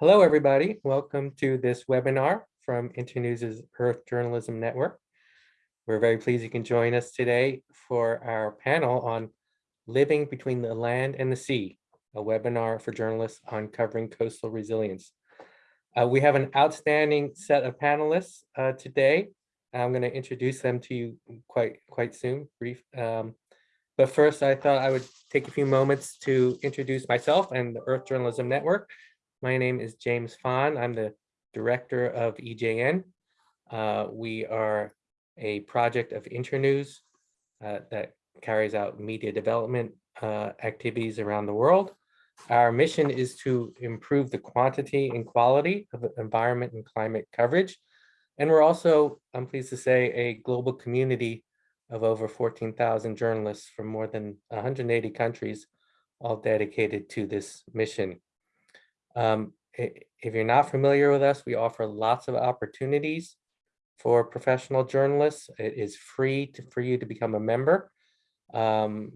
Hello, everybody. Welcome to this webinar from Internews' Earth Journalism Network. We're very pleased you can join us today for our panel on Living Between the Land and the Sea, a webinar for journalists on covering coastal resilience. Uh, we have an outstanding set of panelists uh, today. I'm going to introduce them to you quite quite soon, brief. Um, but first, I thought I would take a few moments to introduce myself and the Earth Journalism Network. My name is James Fahn. I'm the director of EJN. Uh, we are a project of Internews uh, that carries out media development uh, activities around the world. Our mission is to improve the quantity and quality of environment and climate coverage. And we're also, I'm pleased to say, a global community of over 14,000 journalists from more than 180 countries, all dedicated to this mission. Um, if you're not familiar with us, we offer lots of opportunities for professional journalists. It is free to, for you to become a member. Um,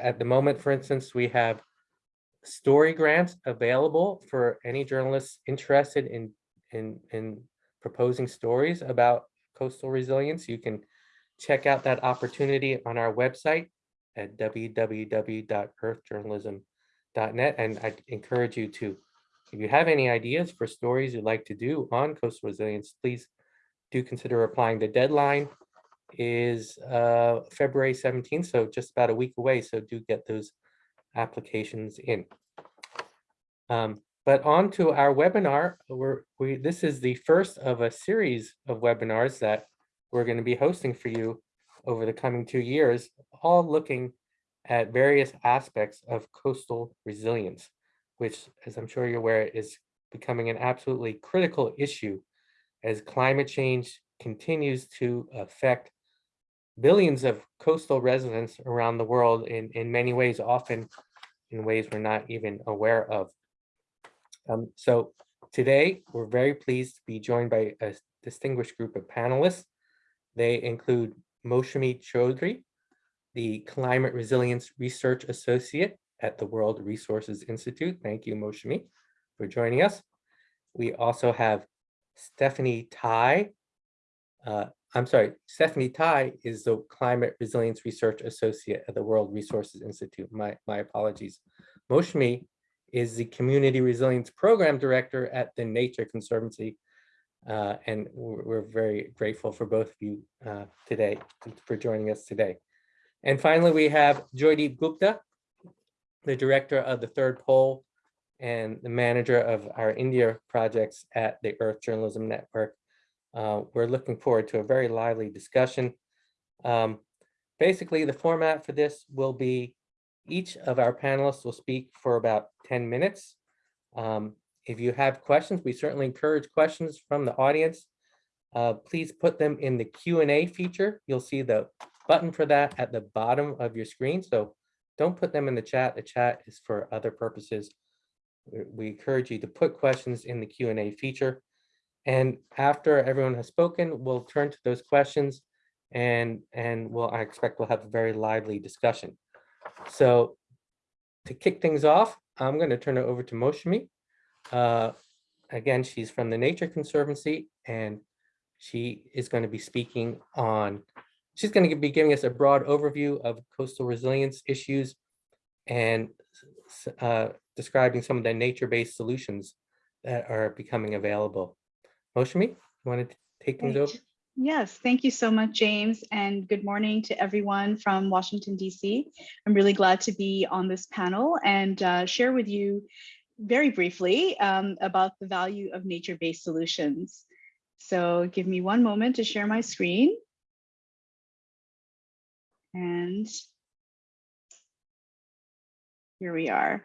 at the moment, for instance, we have story grants available for any journalists interested in, in, in proposing stories about coastal resilience. You can check out that opportunity on our website at www.earthjournalism.com net. And I encourage you to, if you have any ideas for stories you'd like to do on coastal resilience, please do consider applying. The deadline is uh, February 17th, so just about a week away. So do get those applications in. Um, but on to our webinar, we're, we, this is the first of a series of webinars that we're going to be hosting for you over the coming two years, all looking at various aspects of coastal resilience, which, as I'm sure you're aware, is becoming an absolutely critical issue as climate change continues to affect billions of coastal residents around the world in, in many ways, often in ways we're not even aware of. Um, so today, we're very pleased to be joined by a distinguished group of panelists. They include Moushami Chaudhry, the Climate Resilience Research Associate at the World Resources Institute. Thank you, Moushami, for joining us. We also have Stephanie Tye. Uh, I'm sorry, Stephanie Tye is the Climate Resilience Research Associate at the World Resources Institute. My, my apologies. Moushami is the Community Resilience Program Director at the Nature Conservancy. Uh, and we're, we're, very grateful for both of you uh, today, for joining us today. And finally, we have Joydeep Gupta, the director of the third pole and the manager of our India projects at the Earth Journalism Network. Uh, we're looking forward to a very lively discussion. Um, basically, the format for this will be each of our panelists will speak for about 10 minutes. Um, if you have questions, we certainly encourage questions from the audience. Uh, please put them in the Q&A feature. You'll see the button for that at the bottom of your screen. So don't put them in the chat. The chat is for other purposes. We encourage you to put questions in the Q&A feature. And after everyone has spoken, we'll turn to those questions and, and we'll, I expect we'll have a very lively discussion. So to kick things off, I'm going to turn it over to Moushami. Uh, again, she's from the Nature Conservancy and she is going to be speaking on She's going to be giving us a broad overview of coastal resilience issues and uh, describing some of the nature-based solutions that are becoming available. Moushami, you want to take things over? Yes, thank you so much, James, and good morning to everyone from Washington, D.C. I'm really glad to be on this panel and uh, share with you very briefly um, about the value of nature-based solutions. So give me one moment to share my screen. And here we are.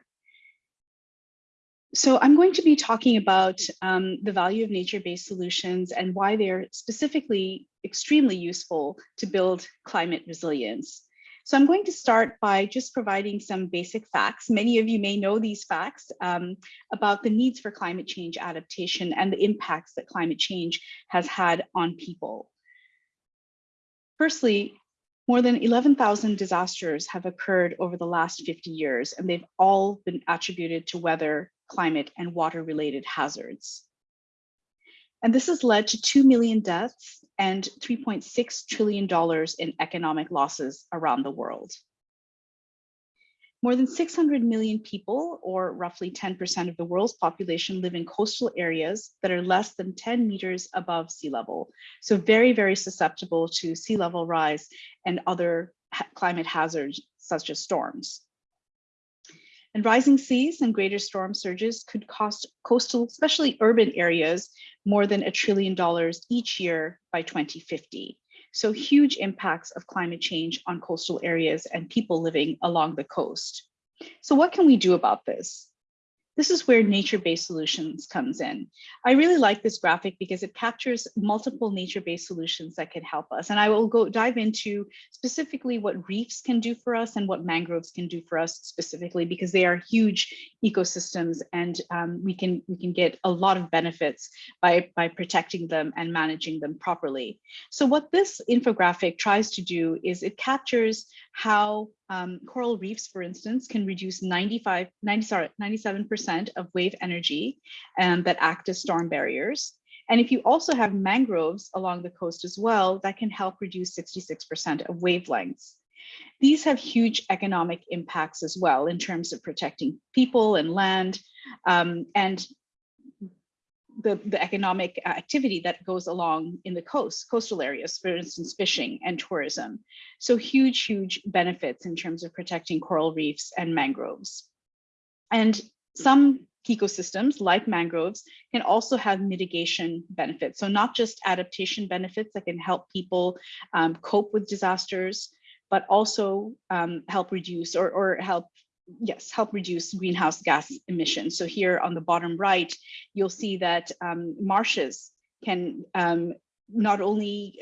So I'm going to be talking about um, the value of nature-based solutions and why they're specifically extremely useful to build climate resilience. So I'm going to start by just providing some basic facts. Many of you may know these facts um, about the needs for climate change adaptation and the impacts that climate change has had on people. Firstly, more than 11,000 disasters have occurred over the last 50 years, and they've all been attributed to weather, climate and water related hazards. And this has led to 2 million deaths and $3.6 trillion in economic losses around the world. More than 600 million people, or roughly 10% of the world's population, live in coastal areas that are less than 10 meters above sea level. So very, very susceptible to sea level rise and other ha climate hazards such as storms. And rising seas and greater storm surges could cost coastal, especially urban areas, more than a trillion dollars each year by 2050. So huge impacts of climate change on coastal areas and people living along the coast. So what can we do about this? This is where nature-based solutions comes in. I really like this graphic because it captures multiple nature-based solutions that can help us. And I will go dive into specifically what reefs can do for us and what mangroves can do for us specifically, because they are huge ecosystems and um, we can we can get a lot of benefits by, by protecting them and managing them properly. So what this infographic tries to do is it captures how um, coral reefs, for instance, can reduce 95, 90, sorry, 97% of wave energy um, that act as storm barriers. And if you also have mangroves along the coast as well, that can help reduce 66% of wavelengths. These have huge economic impacts as well in terms of protecting people and land. Um, and the, the economic activity that goes along in the coast, coastal areas, for instance, fishing and tourism. So huge, huge benefits in terms of protecting coral reefs and mangroves. And some ecosystems like mangroves can also have mitigation benefits. So not just adaptation benefits that can help people um, cope with disasters, but also um, help reduce or, or help yes, help reduce greenhouse gas emissions. So here on the bottom right, you'll see that um, marshes can um, not only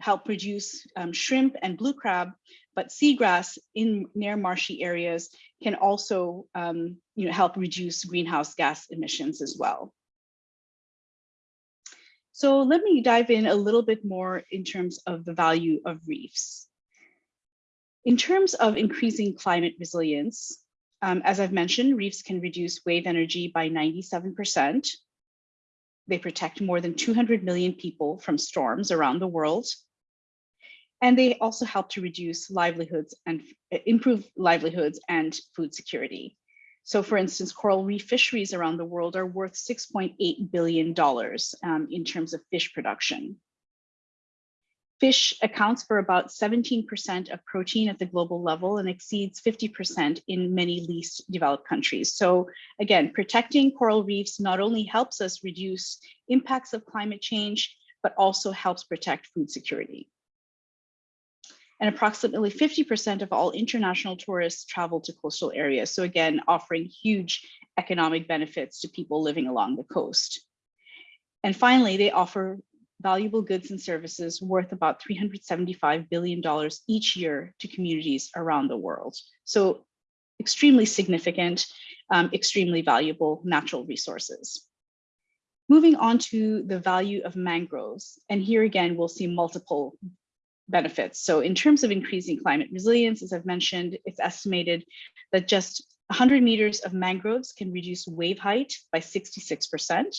help produce um, shrimp and blue crab, but seagrass in near marshy areas can also um, you know, help reduce greenhouse gas emissions as well. So let me dive in a little bit more in terms of the value of reefs. In terms of increasing climate resilience, um, as I've mentioned, reefs can reduce wave energy by 97%. They protect more than 200 million people from storms around the world. And they also help to reduce livelihoods and improve livelihoods and food security. So for instance, coral reef fisheries around the world are worth $6.8 billion um, in terms of fish production. Fish accounts for about 17% of protein at the global level and exceeds 50% in many least developed countries. So again, protecting coral reefs not only helps us reduce impacts of climate change, but also helps protect food security. And approximately 50% of all international tourists travel to coastal areas. So again, offering huge economic benefits to people living along the coast. And finally, they offer valuable goods and services worth about $375 billion each year to communities around the world. So extremely significant, um, extremely valuable natural resources. Moving on to the value of mangroves. And here again, we'll see multiple benefits. So in terms of increasing climate resilience, as I've mentioned, it's estimated that just 100 meters of mangroves can reduce wave height by 66%.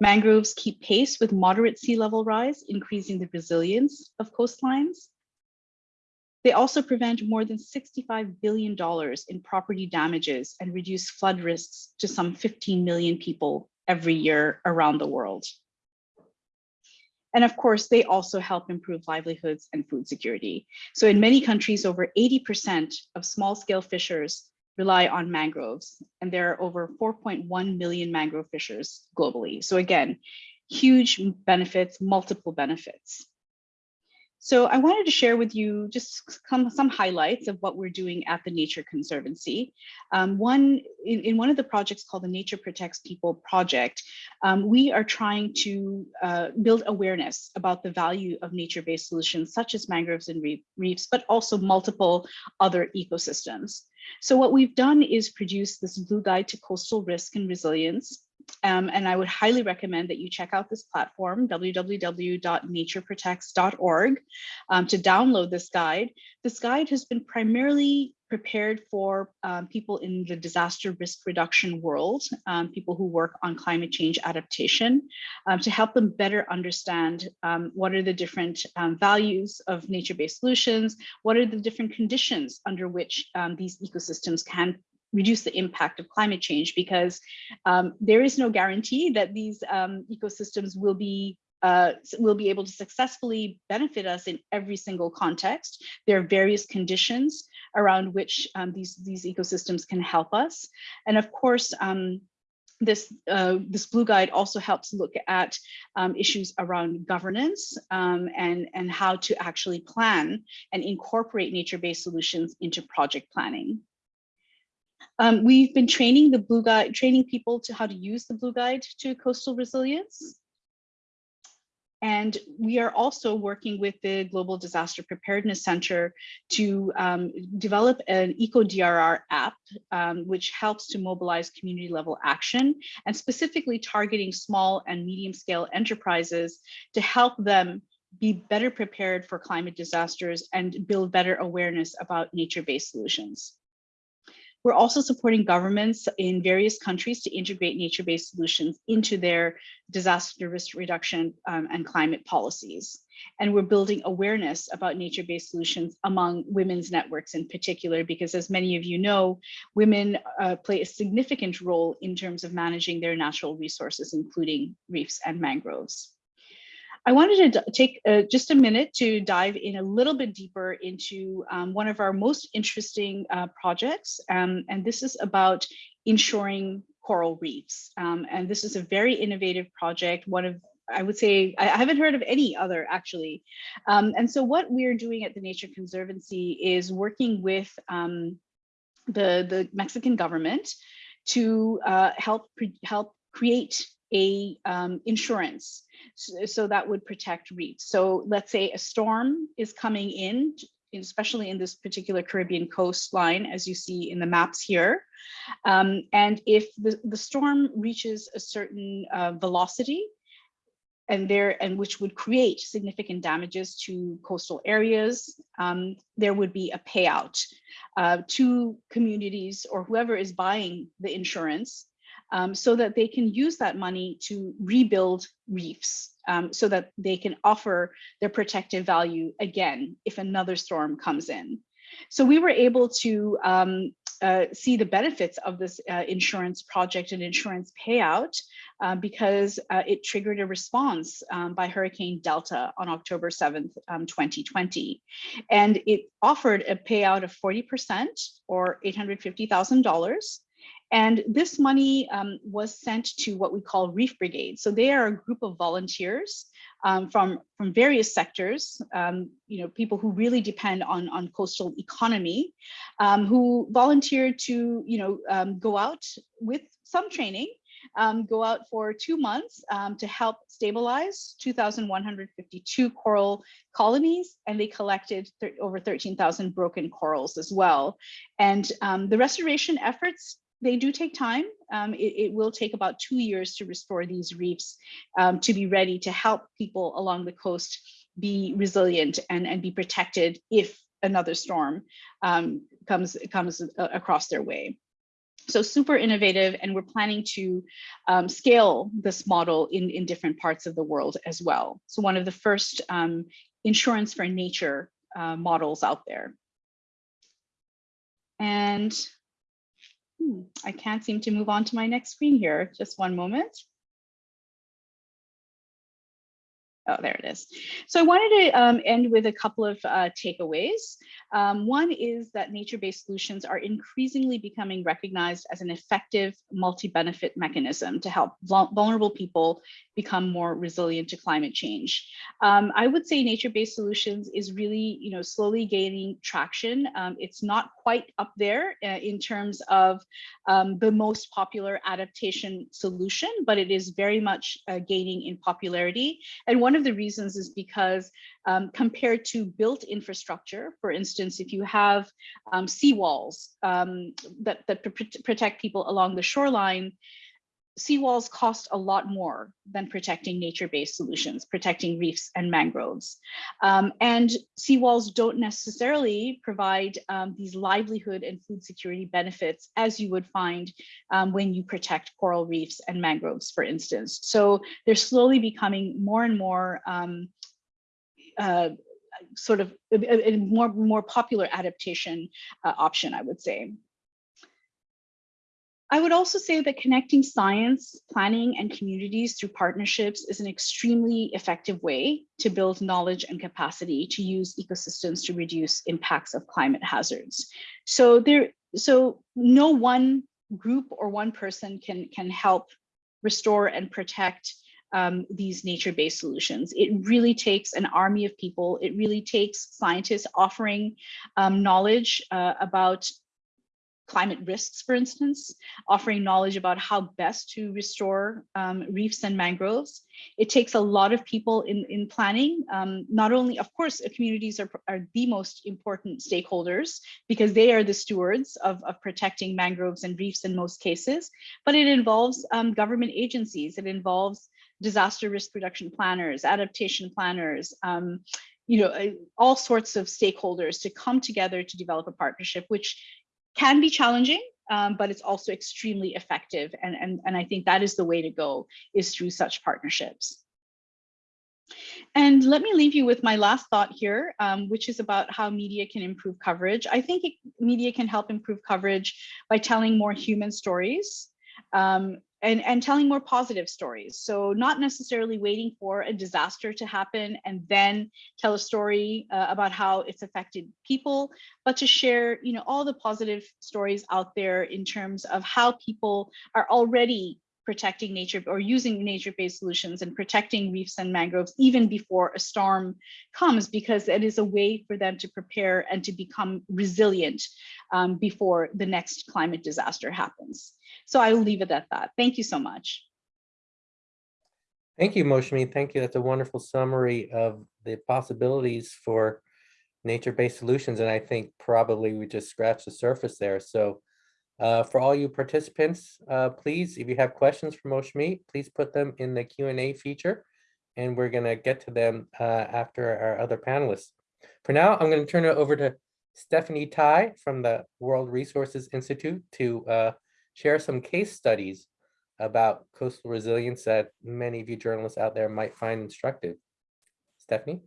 Mangroves keep pace with moderate sea level rise, increasing the resilience of coastlines. They also prevent more than $65 billion in property damages and reduce flood risks to some 15 million people every year around the world. And of course, they also help improve livelihoods and food security. So in many countries, over 80% of small scale fishers rely on mangroves, and there are over 4.1 million mangrove fishers globally. So again, huge benefits, multiple benefits. So I wanted to share with you just some, some highlights of what we're doing at the Nature Conservancy. Um, one, in, in, one of the projects called the Nature Protects People project, um, we are trying to uh, build awareness about the value of nature-based solutions such as mangroves and reefs, but also multiple other ecosystems. So what we've done is produce this blue guide to coastal risk and resilience um, and I would highly recommend that you check out this platform, www.natureprotects.org, um, to download this guide. This guide has been primarily prepared for um, people in the disaster risk reduction world, um, people who work on climate change adaptation, um, to help them better understand um, what are the different values of nature-based solutions, what are the different conditions under which these ecosystems can reduce the impact of climate change because there is no guarantee that these ecosystems will be uh, will be able to successfully benefit us in every single context. There are various conditions around which um, these, these ecosystems can help us. And of course, um, this uh, this blue guide also helps look at um, issues around governance um, and and how to actually plan and incorporate nature-based solutions into project planning. Um, we've been training the blue guide, training people to how to use the blue guide to coastal resilience. And we are also working with the Global Disaster Preparedness Center to um, develop an EcoDRR app, um, which helps to mobilize community level action and specifically targeting small and medium scale enterprises to help them be better prepared for climate disasters and build better awareness about nature-based solutions. We're also supporting governments in various countries to integrate nature-based solutions into their disaster risk reduction um, and climate policies. And we're building awareness about nature-based solutions among women's networks in particular, because as many of you know, women uh, play a significant role in terms of managing their natural resources, including reefs and mangroves. I wanted to take uh, just a minute to dive in a little bit deeper into um, one of our most interesting uh, projects, um, and this is about ensuring coral reefs. Um, and this is a very innovative project, one of I would say I haven't heard of any other actually. Um, and so what we're doing at the Nature Conservancy is working with um, the, the Mexican government to uh, help, help create a um, insurance so, so, that would protect reefs. So let's say a storm is coming in, especially in this particular Caribbean coastline, as you see in the maps here. Um, and if the, the storm reaches a certain uh, velocity, and there and which would create significant damages to coastal areas, um, there would be a payout uh, to communities or whoever is buying the insurance um, so that they can use that money to rebuild reefs um, so that they can offer their protective value again if another storm comes in. So we were able to um, uh, see the benefits of this uh, insurance project and insurance payout uh, because uh, it triggered a response um, by Hurricane Delta on October 7th, um, 2020. And it offered a payout of 40% or $850,000 and this money um, was sent to what we call Reef Brigade. So they are a group of volunteers um, from, from various sectors, um, you know, people who really depend on, on coastal economy, um, who volunteered to, you know, um, go out with some training um, go out for two months to help stabilize 2,152 coral colonies, and they collected over 13,000 broken corals as well. And the restoration efforts they do take time. Um, it, it, will take about two years to restore these reefs um, to be ready to help people along the coast be resilient and, and be protected if another storm um, comes, comes across their way. So super innovative, and we're planning to um, scale this model in, in different parts of the world as well. So one of the first um, insurance for nature uh, models out there. And Hmm, I can't seem to move on to my next screen here. Just one moment. Oh, there it is. So I wanted to um, end with a couple of uh, takeaways. Um, one is that nature-based solutions are increasingly becoming recognized as an effective multi-benefit mechanism to help vulnerable people become more resilient to climate change. Um, I would say nature-based solutions is really, you know, slowly gaining traction. Um, it's not quite up there uh, in terms of um, the most popular adaptation solution, but it is very much uh, gaining in popularity. And one of the reasons is because um, compared to built infrastructure, for instance, if you have um, seawalls um, that, that protect people along the shoreline, seawalls cost a lot more than protecting nature-based solutions, protecting reefs and mangroves. Um, and seawalls don't necessarily provide um, these livelihood and food security benefits as you would find um, when you protect coral reefs and mangroves, for instance. So they're slowly becoming more and more um, uh, sort of a, a, more, more popular adaptation uh, option, I would say. I would also say that connecting science, planning, and communities through partnerships is an extremely effective way to build knowledge and capacity to use ecosystems to reduce impacts of climate hazards. So there, so no one group or one person can, can help restore and protect um, these nature-based solutions. It really takes an army of people. It really takes scientists offering um, knowledge uh, about climate risks, for instance, offering knowledge about how best to restore um, reefs and mangroves. It takes a lot of people in, in planning. Um, not only, of course, communities are, are the most important stakeholders because they are the stewards of, of protecting mangroves and reefs in most cases, but it involves um, government agencies. It involves disaster risk reduction planners, adaptation planners, um, you know, uh, all sorts of stakeholders to come together to develop a partnership, which can be challenging, um, but it's also extremely effective. And, and, and I think that is the way to go is through such partnerships. And let me leave you with my last thought here, um, which is about how media can improve coverage. I think it, media can help improve coverage by telling more human stories. Um, and, and telling more positive stories. So not necessarily waiting for a disaster to happen and then tell a story uh, about how it's affected people, but to share, you know, all the positive stories out there in terms of how people are already protecting nature or using nature-based solutions and protecting reefs and mangroves even before a storm comes because it is a way for them to prepare and to become resilient um, before the next climate disaster happens. So I will leave it at that. Thank you so much. Thank you, Moushami. Thank you. That's a wonderful summary of the possibilities for nature-based solutions. And I think probably we just scratched the surface there. So uh, for all you participants, uh, please, if you have questions for Moushami, please put them in the Q&A feature. And we're going to get to them uh, after our other panelists. For now, I'm going to turn it over to Stephanie Tye from the World Resources Institute to uh, share some case studies about coastal resilience that many of you journalists out there might find instructive. Stephanie?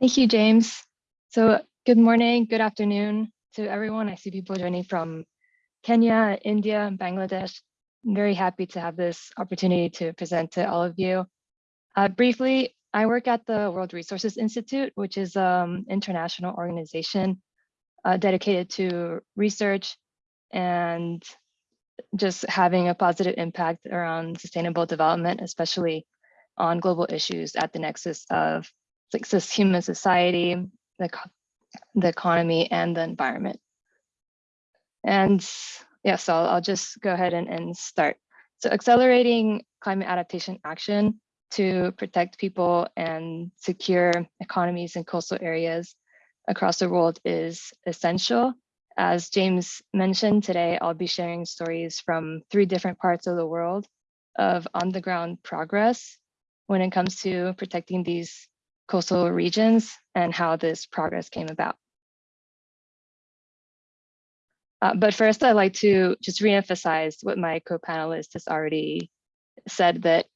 Thank you, James. So good morning, good afternoon to everyone. I see people joining from Kenya, India, and Bangladesh. I'm very happy to have this opportunity to present to all of you. Uh, briefly, I work at the World Resources Institute, which is an um, international organization uh, dedicated to research and just having a positive impact around sustainable development, especially on global issues at the nexus of like human society, the, the economy, and the environment. And yeah, so I'll, I'll just go ahead and, and start. So accelerating climate adaptation action to protect people and secure economies in coastal areas across the world is essential as James mentioned today, I'll be sharing stories from three different parts of the world of on the ground progress when it comes to protecting these coastal regions and how this progress came about. Uh, but first, I'd like to just reemphasize what my co-panelist has already said that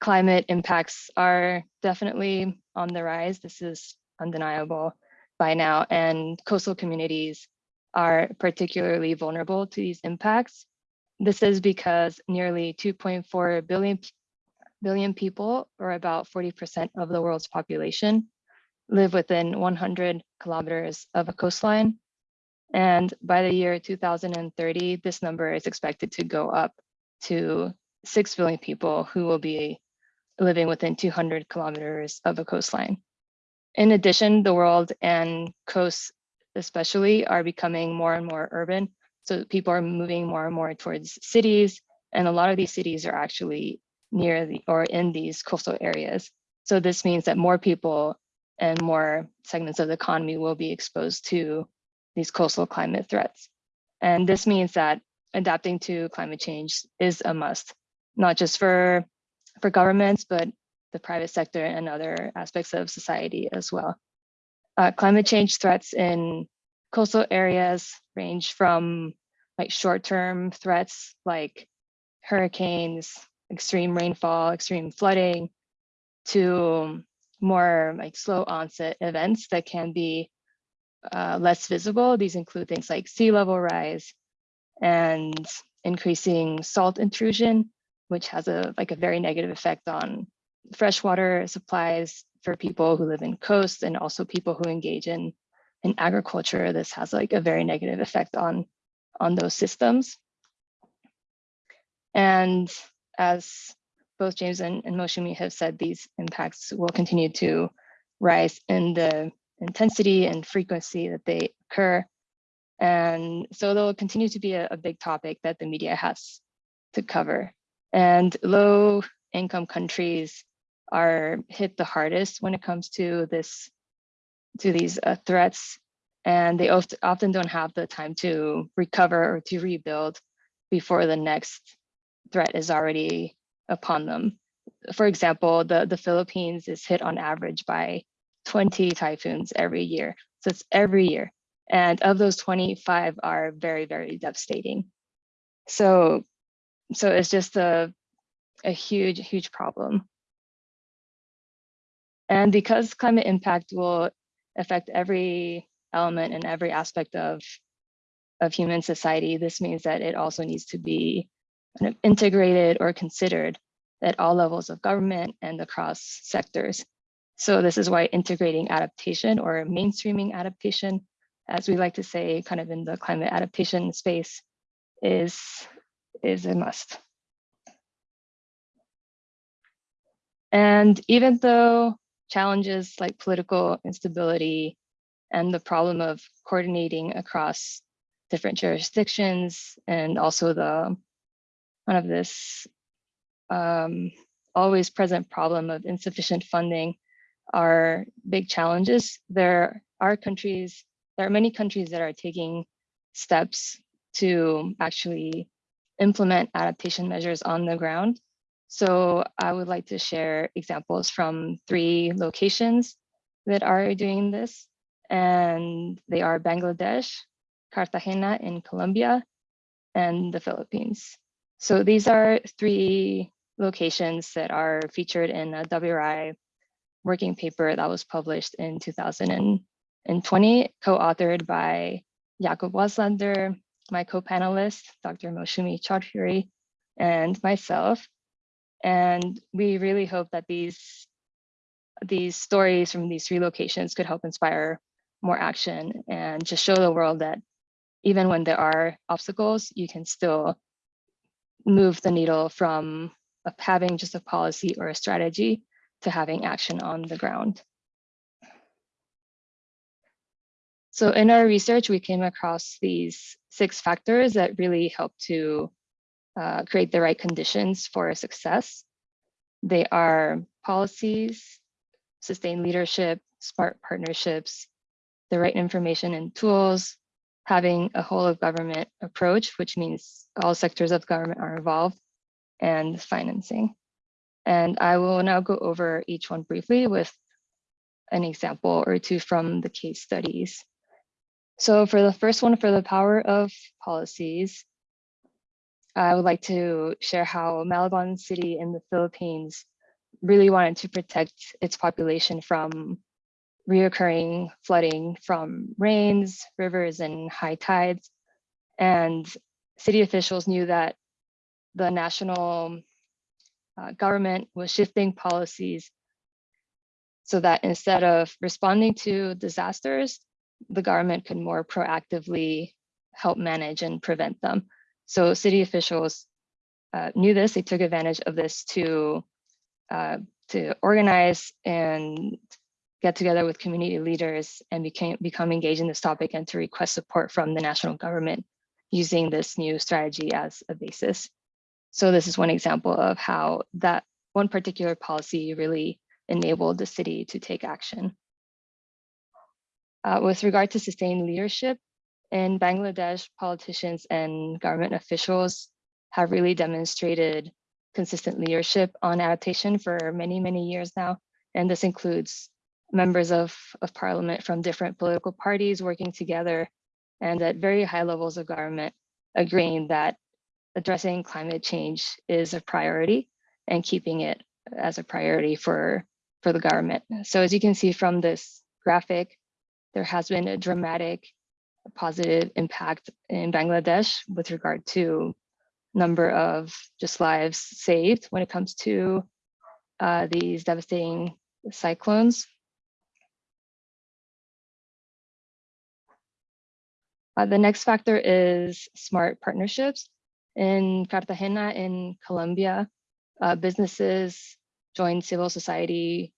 climate impacts are definitely on the rise. This is undeniable by now, and coastal communities are particularly vulnerable to these impacts. This is because nearly 2.4 billion, billion people, or about 40% of the world's population, live within 100 kilometers of a coastline. And by the year 2030, this number is expected to go up to 6 billion people who will be living within 200 kilometers of a coastline. In addition, the world and coasts especially are becoming more and more urban. So people are moving more and more towards cities. And a lot of these cities are actually near the or in these coastal areas. So this means that more people and more segments of the economy will be exposed to these coastal climate threats. And this means that adapting to climate change is a must, not just for for governments, but the private sector and other aspects of society as well. Uh, climate change threats in coastal areas range from like short-term threats like hurricanes, extreme rainfall, extreme flooding, to more like slow onset events that can be uh, less visible. These include things like sea level rise and increasing salt intrusion, which has a like a very negative effect on freshwater supplies for people who live in coasts and also people who engage in in agriculture. This has like a very negative effect on on those systems. And as both James and, and Moushami have said, these impacts will continue to rise in the intensity and frequency that they occur. And so they'll continue to be a, a big topic that the media has to cover. And low income countries are hit the hardest when it comes to this, to these uh, threats. And they oft often don't have the time to recover or to rebuild before the next threat is already upon them. For example, the, the Philippines is hit on average by 20 typhoons every year. So it's every year. And of those 25 are very, very devastating. So, so it's just a, a huge, huge problem. And because climate impact will affect every element and every aspect of, of human society, this means that it also needs to be kind of integrated or considered at all levels of government and across sectors. So this is why integrating adaptation or mainstreaming adaptation, as we like to say, kind of in the climate adaptation space, is, is a must. And even though challenges like political instability and the problem of coordinating across different jurisdictions and also the kind of this um, always present problem of insufficient funding are big challenges. There are countries, there are many countries that are taking steps to actually implement adaptation measures on the ground. So I would like to share examples from three locations that are doing this. And they are Bangladesh, Cartagena in Colombia, and the Philippines. So these are three locations that are featured in a WRI working paper that was published in 2020, co-authored by Jakob Waslander, my co-panelist, Dr. Moushami Chaudhuri, and myself. And we really hope that these, these stories from these three locations could help inspire more action and just show the world that even when there are obstacles, you can still move the needle from having just a policy or a strategy to having action on the ground. So in our research, we came across these six factors that really help to uh, create the right conditions for success. They are policies, sustained leadership, smart partnerships, the right information and tools, having a whole of government approach, which means all sectors of government are involved, and financing. And I will now go over each one briefly with an example or two from the case studies. So for the first one, for the power of policies, I would like to share how Malabon City in the Philippines really wanted to protect its population from reoccurring flooding from rains, rivers, and high tides. And city officials knew that the national uh, government was shifting policies so that instead of responding to disasters, the government could more proactively help manage and prevent them. So city officials uh, knew this, they took advantage of this to, uh, to organize and get together with community leaders and became, become engaged in this topic and to request support from the national government using this new strategy as a basis. So this is one example of how that one particular policy really enabled the city to take action. Uh, with regard to sustained leadership, In Bangladesh, politicians and government officials have really demonstrated consistent leadership on adaptation for many, many years now. And this includes members of, of parliament from different political parties working together and at very high levels of government agreeing that addressing climate change is a priority and keeping it as a priority for, for the government. So as you can see from this graphic, there has been a dramatic positive impact in Bangladesh with regard to number of just lives saved when it comes to uh, these devastating cyclones. Uh, the next factor is smart partnerships. In Cartagena in Colombia, uh, businesses join civil society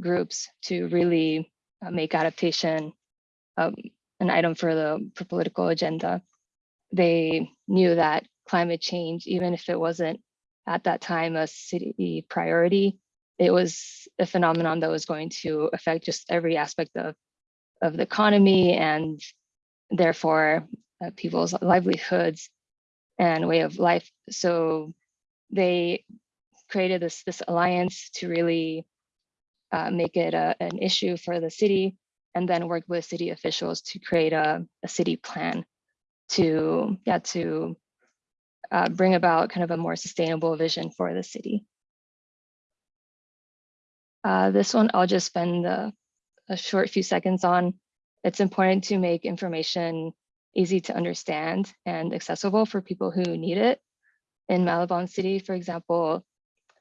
groups to really uh, make adaptation um, an item for the for political agenda. They knew that climate change, even if it wasn't at that time a city priority, it was a phenomenon that was going to affect just every aspect of, of the economy and therefore uh, people's livelihoods and way of life. So they created this, this alliance to really uh, make it a, an issue for the city and then worked with city officials to create a, a city plan to, yeah, to uh, bring about kind of a more sustainable vision for the city. Uh, this one I'll just spend a, a short few seconds on. It's important to make information easy to understand and accessible for people who need it. In Malabon City, for example,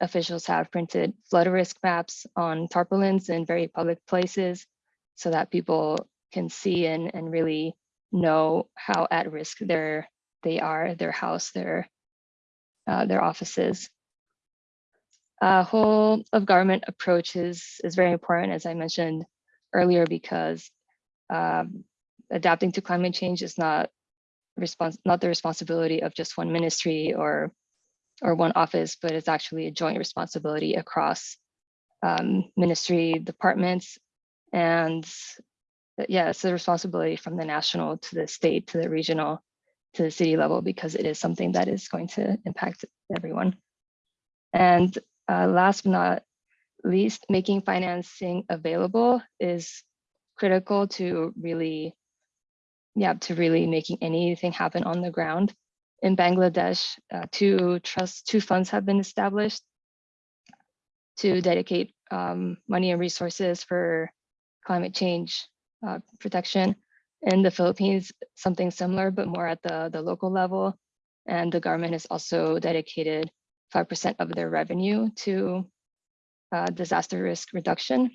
officials have printed flood risk maps on tarpaulins in very public places so that people can see and, and really know how at risk they're, they are, their house, their, uh, their offices. A whole of government approach is, is very important, as I mentioned earlier, because um, adapting to climate change is not response not the responsibility of just one ministry or or one office, but it's actually a joint responsibility across um, ministry departments. And uh, yeah, it's a responsibility from the national to the state to the regional to the city level because it is something that is going to impact everyone. And uh, last but not least, making financing available is critical to really, yeah, to really making anything happen on the ground in Bangladesh, uh, two trust, two funds have been established to dedicate um, money and resources for climate change uh, protection. In the Philippines, something similar, but more at the, the local level. And the government has also dedicated 5% of their revenue to uh, disaster risk reduction.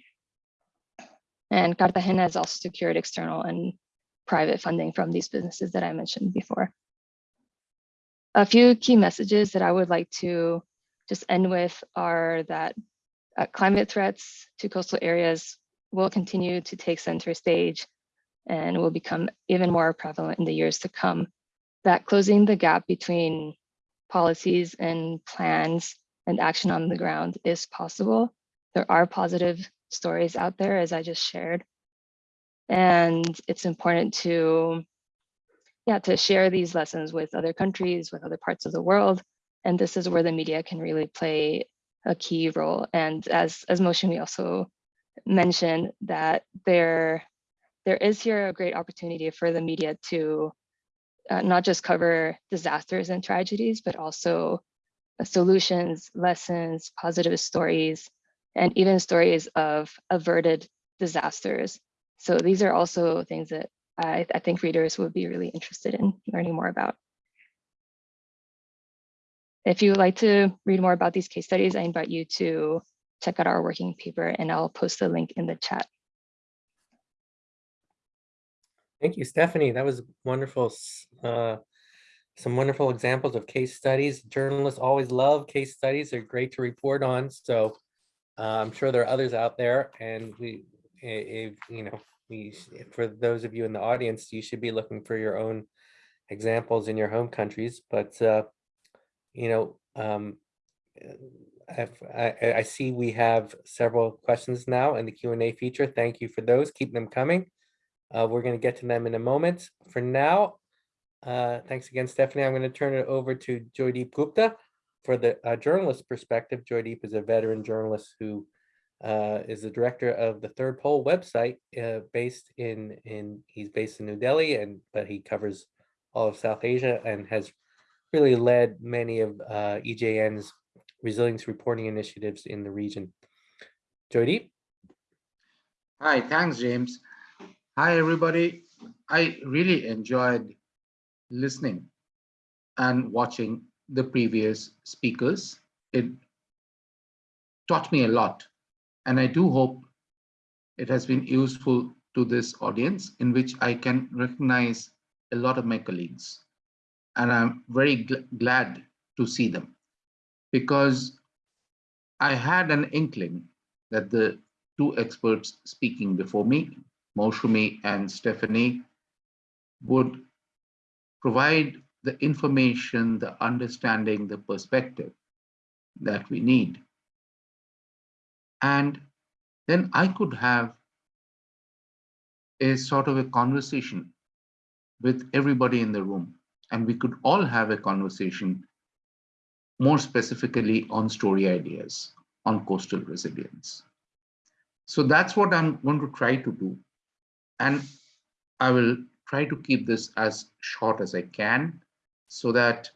And Cartagena has also secured external and private funding from these businesses that I mentioned before a few key messages that I would like to just end with are that uh, climate threats to coastal areas will continue to take center stage and will become even more prevalent in the years to come. That closing the gap between policies and plans and action on the ground is possible. There are positive stories out there, as I just shared. And it's important to yeah, to share these lessons with other countries, with other parts of the world. And this is where the media can really play a key role. And as, as Moushami also mentioned that there, there is here a great opportunity for the media to uh, not just cover disasters and tragedies, but also uh, solutions, lessons, positive stories, and even stories of averted disasters. So these are also things that I, I think readers would be really interested in learning more about. If you would like to read more about these case studies, I invite you to check out our working paper and I'll post the link in the chat. Thank you, Stephanie. That was wonderful. Uh, some wonderful examples of case studies. Journalists always love case studies. They're great to report on. So uh, I'm sure there are others out there and we, if, you know, we, for those of you in the audience, you should be looking for your own examples in your home countries. But, uh, you know, um, I, I, see we have several questions now in the Q&A feature. Thank you for those. Keep them coming. Uh, we're going to get to them in a moment. For now, uh, thanks again, Stephanie. I'm going to turn it over to Joydeep Gupta for the uh, journalist perspective. Joydeep is a veteran journalist who uh, is the director of the Third Pole website, uh, based in in he's based in New Delhi, and but he covers all of South Asia and has really led many of uh, EJN's resilience reporting initiatives in the region. Joydeep. Hi, thanks, James. Hi, everybody. I really enjoyed listening and watching the previous speakers. It taught me a lot, and I do hope it has been useful to this audience in which I can recognize a lot of my colleagues. And I'm very gl glad to see them because I had an inkling that the two experts speaking before me, Moushami and Stephanie, would provide the information, the understanding, the perspective that we need. And then I could have a sort of a conversation with everybody in the room, and we could all have a conversation more specifically on story ideas, on coastal resilience. So that's what I'm going to try to do. And I will try to keep this as short as I can so that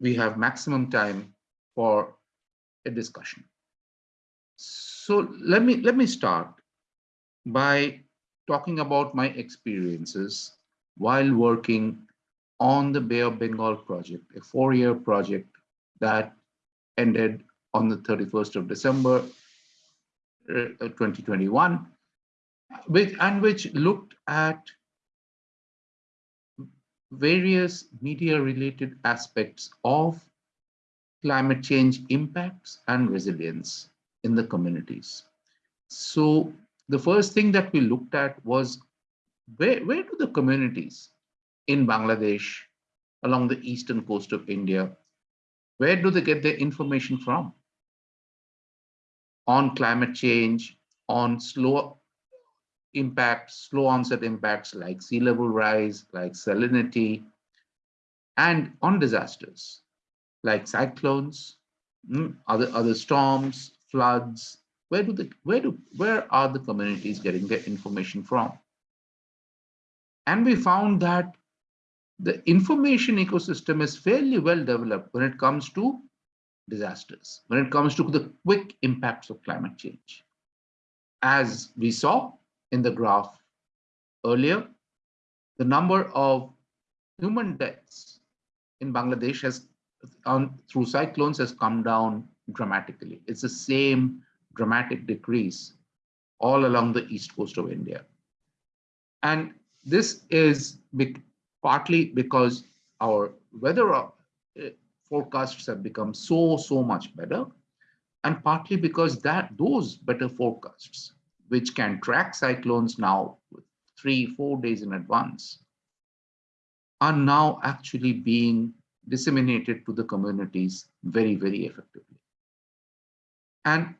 we have maximum time for a discussion. So let me let me start by talking about my experiences while working on the Bay of Bengal project, a four-year project that ended on the 31st of December uh, 2021, which, and which looked at various media related aspects of climate change impacts and resilience in the communities. So the first thing that we looked at was where, where do the communities in Bangladesh along the eastern coast of India, where do they get their information from? On climate change, on slow impacts, slow onset impacts like sea level rise, like salinity, and on disasters like cyclones, mm, other, other storms, floods. Where do the where do where are the communities getting their information from? And we found that the information ecosystem is fairly well developed when it comes to disasters, when it comes to the quick impacts of climate change. As we saw in the graph earlier, the number of human deaths in Bangladesh has on through cyclones has come down dramatically. It's the same dramatic decrease all along the east coast of India. And this is big, partly because our weather uh, forecasts have become so, so much better, and partly because that those better forecasts, which can track cyclones now three, four days in advance, are now actually being disseminated to the communities very, very effectively. And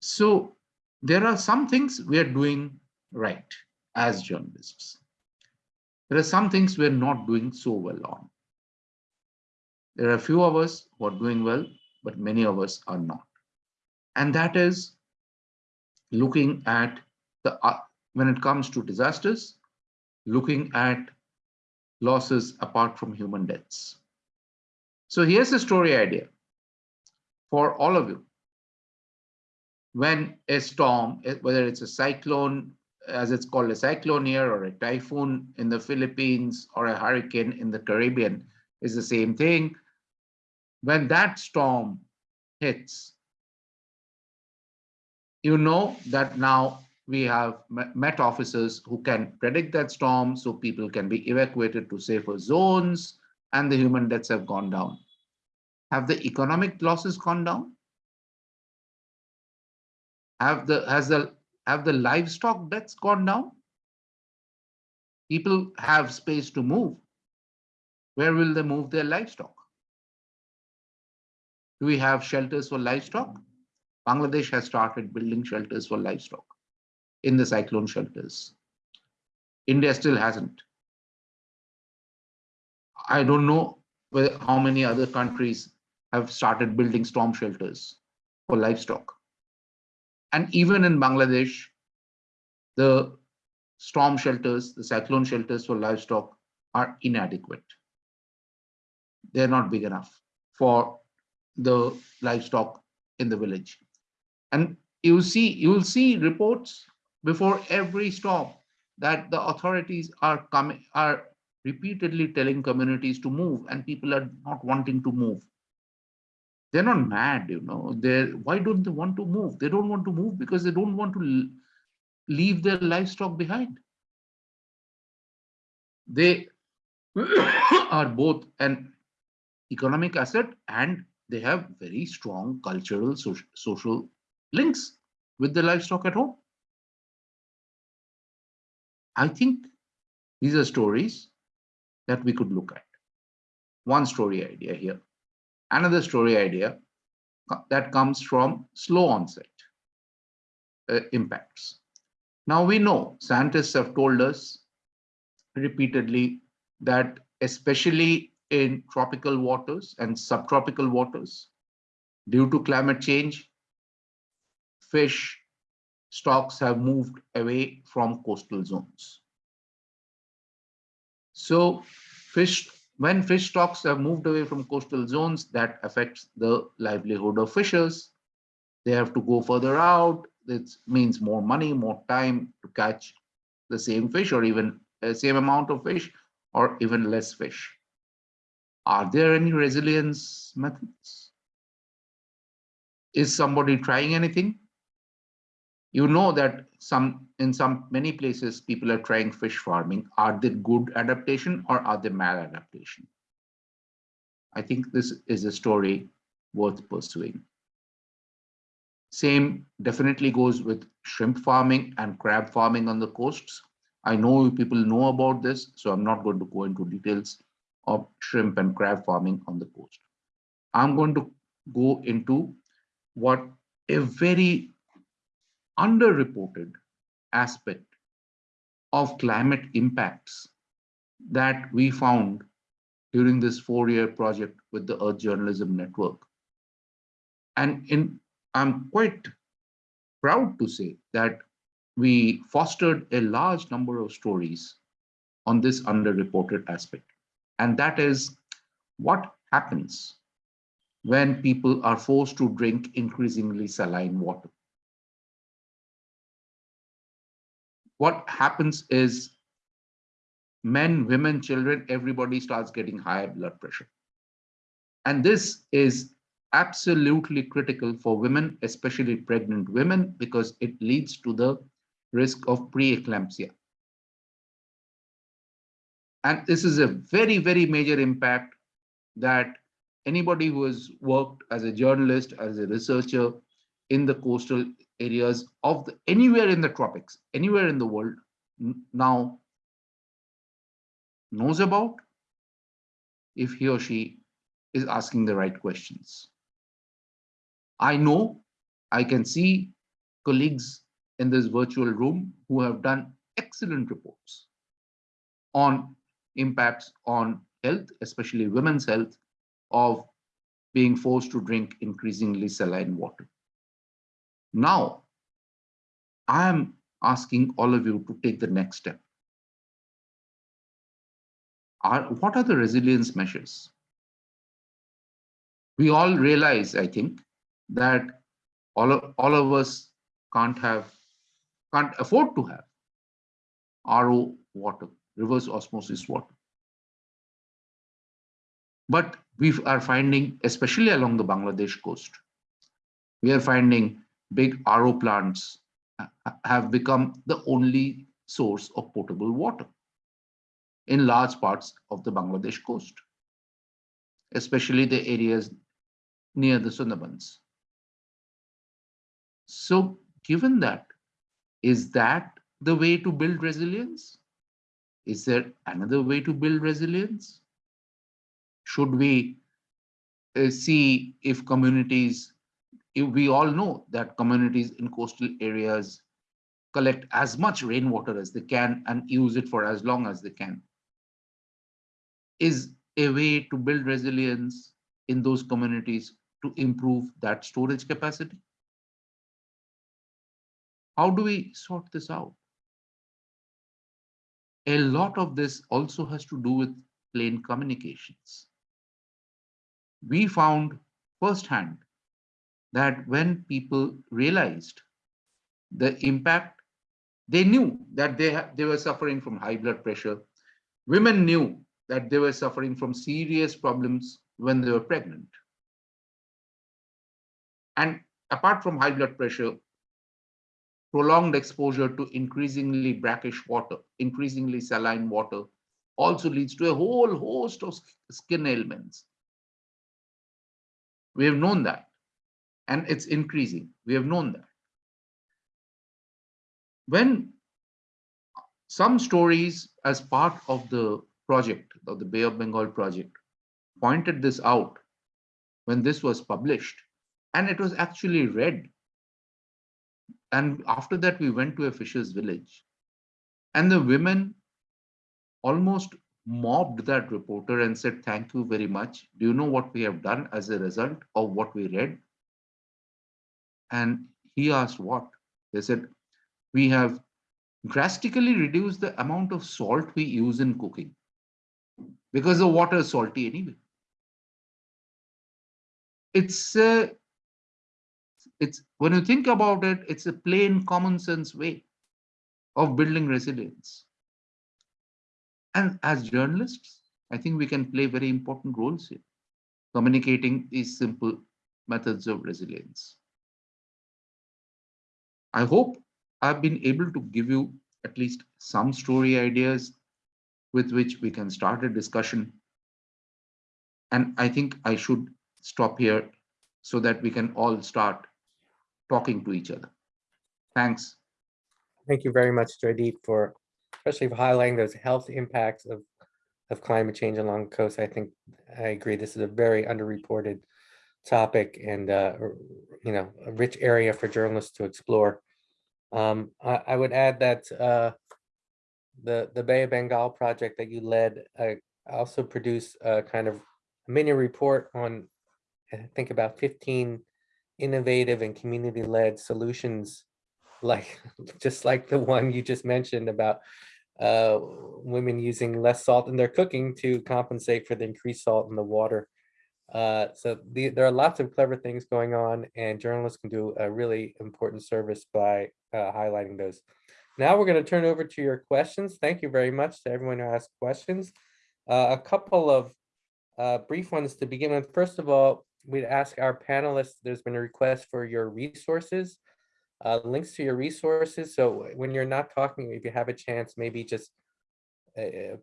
so there are some things we are doing right as journalists. There are some things we're not doing so well on. There are a few of us who are doing well, but many of us are not. And that is looking at the, uh, when it comes to disasters, looking at losses apart from human deaths. So here's a story idea for all of you. When a storm, eh, whether it's a cyclone, as it's called a cyclone here, or a typhoon in the Philippines, or a hurricane in the Caribbean, is the same thing. When that storm hits, you know that now we have Met officers who can predict that storm so people can be evacuated to safer zones and the human deaths have gone down. Have the economic losses gone down? Have the has the have the livestock deaths gone down? People have space to move. Where will they move their livestock? Do we have shelters for livestock? Bangladesh has started building shelters for livestock in the cyclone shelters. India still hasn't. I don't know how many other countries have started building storm shelters for livestock. And even in Bangladesh, the storm shelters, the cyclone shelters for livestock are inadequate. They're not big enough for the livestock in the village. And you see, you will see reports before every storm that the authorities are coming, are repeatedly telling communities to move and people are not wanting to move. They're not mad, you know, they're, why don't they want to move? They don't want to move because they don't want to leave their livestock behind. They are both an economic asset and they have very strong cultural, soc- social links with the livestock at home. I think these are stories that we could look at. One story idea here. Another story idea that comes from slow onset uh, impacts. Now we know scientists have told us repeatedly that especially in tropical waters and subtropical waters, due to climate change, fish stocks have moved away from coastal zones. So fish, when fish stocks have moved away from coastal zones, that affects the livelihood of fishers. They have to go further out. It means more money, more time to catch the same fish or even the same amount of fish or even less fish. Are there any resilience methods? Is somebody trying anything? You know that some in some many places people are trying fish farming. Are they good adaptation or are they maladaptation? I think this is a story worth pursuing. Same definitely goes with shrimp farming and crab farming on the coasts. I know people know about this, so I'm not going to go into details of shrimp and crab farming on the coast. I'm going to go into what a very underreported aspect of climate impacts that we found during this four-year project with the Earth Journalism Network. And in, I'm quite proud to say that we fostered a large number of stories on this underreported aspect. And that is what happens when people are forced to drink increasingly saline water. What happens is men, women, children, everybody starts getting higher blood pressure. And this is absolutely critical for women, especially pregnant women, because it leads to the risk of preeclampsia. And this is a very, very major impact that anybody who has worked as a journalist, as a researcher in the coastal areas of the, anywhere in the tropics, anywhere in the world now knows about if he or she is asking the right questions. I know I can see colleagues in this virtual room who have done excellent reports on impacts on health, especially women's health, of being forced to drink increasingly saline water. Now, I am asking all of you to take the next step. Are, what are the resilience measures? We all realize, I think, that all of, all of us can't have, can't afford to have RO water, reverse osmosis water. But we are finding, especially along the Bangladesh coast, we are finding big RO plants have become the only source of potable water in large parts of the Bangladesh coast, especially the areas near the Sundarbans. So given that, is that the way to build resilience? Is there another way to build resilience? Should we uh, see if communities, we all know that communities in coastal areas collect as much rainwater as they can and use it for as long as they can is a way to build resilience in those communities to improve that storage capacity? How do we sort this out? A lot of this also has to do with plain communications. We found firsthand that when people realized the impact, they knew that they, they were suffering from high blood pressure. Women knew that they were suffering from serious problems when they were pregnant. And apart from high blood pressure, prolonged exposure to increasingly brackish water, increasingly saline water, also leads to a whole host of skin ailments. We have known that, and it's increasing. We have known that. When some stories as part of the project, of the Bay of Bengal project, pointed this out when this was published, and it was actually read. And after that, we went to a fisher's village, and the women almost mobbed that reporter and said, Thank you very much. Do you know what we have done as a result of what we read? And he asked, What? They said, We have drastically reduced the amount of salt we use in cooking because the water is salty anyway. It's uh, it's when you think about it, it's a plain common sense way of building resilience. And as journalists, I think we can play very important roles here, communicating these simple methods of resilience. I hope I've been able to give you at least some story ideas with which we can start a discussion. And I think I should stop here so that we can all start talking to each other. Thanks. Thank you very much, Joydeep, for especially for highlighting those health impacts of of climate change along the coast. I think I agree. This is a very underreported topic and uh, you know a rich area for journalists to explore. Um, I, I would add that uh, the the Bay of Bengal project that you led uh, also produced a kind of mini report on I think about 15 innovative and community-led solutions like just like the one you just mentioned about uh, women using less salt in their cooking to compensate for the increased salt in the water. Uh, so the, there are lots of clever things going on and journalists can do a really important service by uh, highlighting those. Now we're going to turn over to your questions. Thank you very much to everyone who asked questions. Uh, a couple of uh, brief ones to begin with. First of all, we'd ask our panelists, there's been a request for your resources, uh, links to your resources. So when you're not talking, if you have a chance, maybe just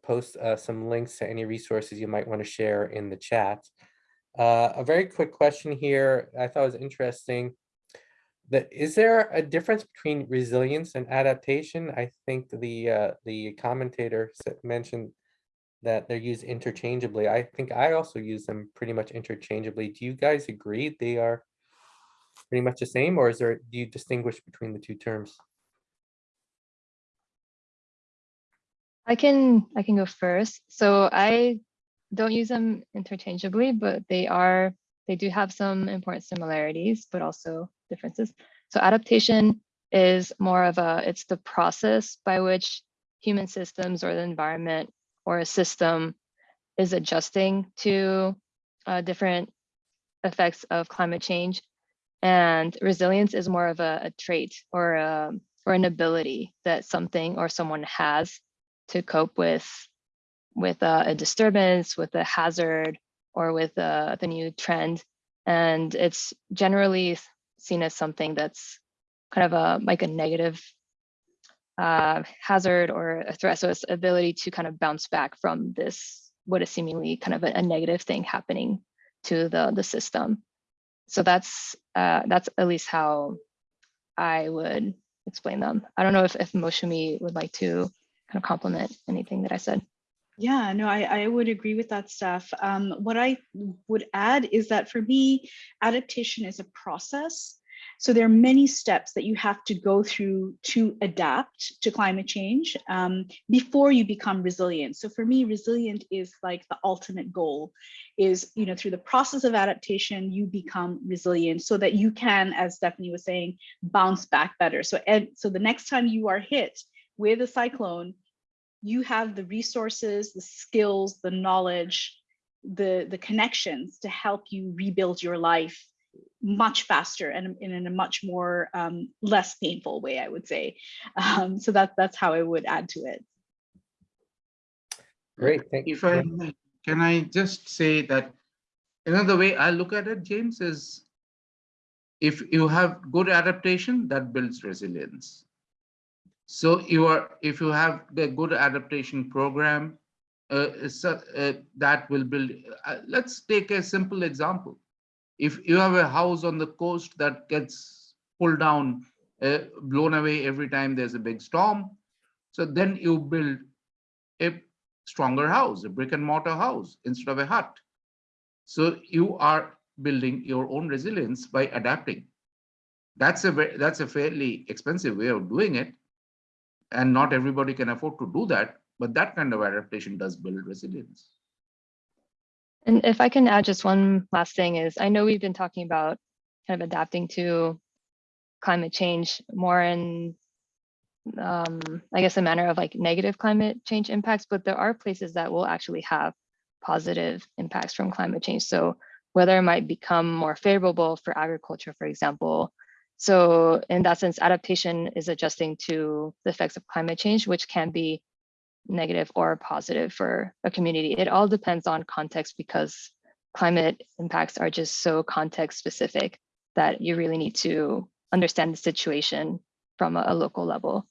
post some links to any resources you might want to share in the chat. Uh, a very quick question here, I thought was interesting. That is there a difference between resilience and adaptation? I think the uh, the commentator mentioned that they're used interchangeably. I think I also use them pretty much interchangeably. Do you guys agree they are pretty much the same, or is there do you distinguish between the two terms? I can I can go first. So I don't use them interchangeably, but they are they do have some important similarities, but also differences. So adaptation is more of a it's the process by which human systems or the environment or a system is adjusting to uh, different effects of climate change. And resilience is more of a, a trait or a, or an ability that something or someone has to cope with with a disturbance, with a hazard, or with uh, the new trend. And it's generally seen as something that's kind of a like a negative uh, hazard or a threat. So it's ability to kind of bounce back from this, what is seemingly kind of a, a negative thing happening to the, the system. So that's uh, that's at least how I would explain them. I don't know if, if Moushami would like to kind of complement anything that I said. Yeah, no, I, I would agree with that stuff. Um, what I would add is that for me, adaptation is a process. So there are many steps that you have to go through to adapt to climate change um, before you become resilient. So for me, resilient is like the ultimate goal is, you know, through the process of adaptation, you become resilient so that you can, as Stephanie was saying, bounce back better. So, and so the next time you are hit with a cyclone, you have the resources, the skills, the knowledge, the, the connections to help you rebuild your life much faster and in, in a much more um, less painful way, I would say. Um, so that, that's how I would add to it. Great, thank you. If I, can I just say that another way I look at it, James, is if you have good adaptation, that builds resilience. So you are, if you have a good adaptation program, uh, so, uh, that will build, uh, let's take a simple example. If you have a house on the coast that gets pulled down, uh, blown away every time there's a big storm, so then you build a stronger house, a brick and mortar house instead of a hut. So you are building your own resilience by adapting. That's a that's a fairly expensive way of doing it, and not everybody can afford to do that. But that kind of adaptation does build resilience. And if I can add just one last thing is, I know we've been talking about kind of adapting to climate change more in, um, I guess, a manner of like negative climate change impacts, but there are places that will actually have positive impacts from climate change. So weather might become more favorable for agriculture, for example. So in that sense, adaptation is adjusting to the effects of climate change, which can be negative or positive for a community. It all depends on context because climate impacts are just so context specific that you really need to understand the situation from a, a local level.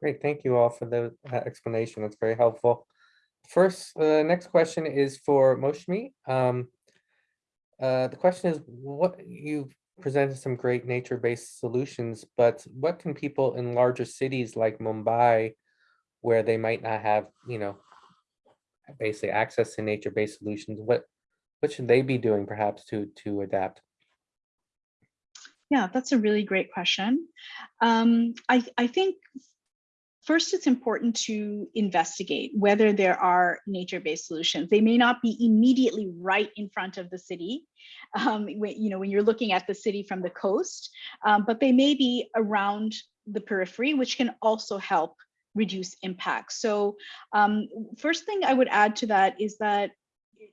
Great, thank you all for the explanation. That's very helpful. First, uh, next question is for Moushami. Um, uh, the question is, what you presented some great nature-based solutions, but what can people in larger cities like Mumbai, where they might not have, you know, basically access to nature-based solutions, what what should they be doing perhaps to to adapt? Yeah, that's a really great question. Um, I, I think first it's important to investigate whether there are nature-based solutions. They may not be immediately right in front of the city, um, when, you know, when you're looking at the city from the coast, um, but they may be around the periphery, which can also help reduce impact. So um, first thing I would add to that is that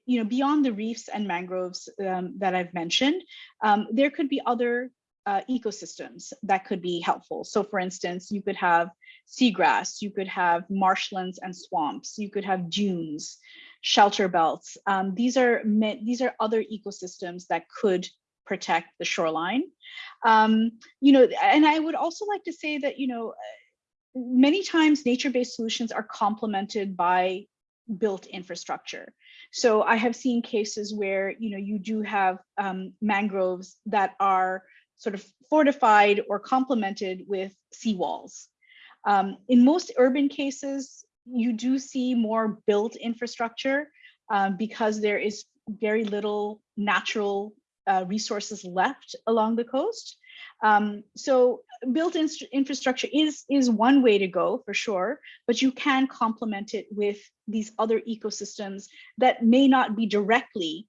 you know, beyond the reefs and mangroves um, that I've mentioned, um, there could be other uh, ecosystems that could be helpful. So for instance, you could have seagrass, you could have marshlands and swamps, you could have dunes, shelter belts. Um, these are these are other ecosystems that could protect the shoreline. Um, you know, and I would also like to say that, you know, many times nature-based solutions are complemented by built infrastructure. So I have seen cases where, you know, you do have um, mangroves that are sort of fortified or complemented with seawalls. Um, in most urban cases, you do see more built infrastructure um, because there is very little natural uh, resources left along the coast. Um, so built in infrastructure is, is one way to go for sure, but you can complement it with these other ecosystems that may not be directly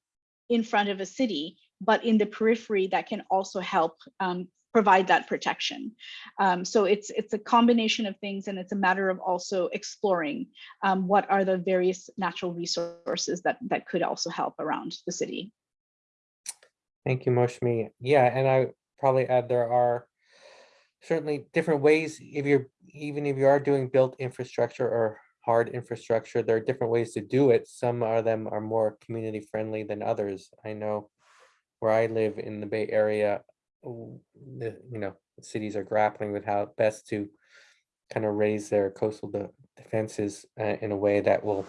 in front of a city, but in the periphery that can also help um, provide that protection. Um, so it's it's a combination of things and it's a matter of also exploring um, what are the various natural resources that that could also help around the city. Thank you, Moushami. Yeah, and I probably add there are certainly different ways if you're even if you are doing built infrastructure or hard infrastructure, there are different ways to do it. Some of them are more community friendly than others. I know where I live in the Bay Area, the, you know, cities are grappling with how best to kind of raise their coastal de defenses uh, in a way that will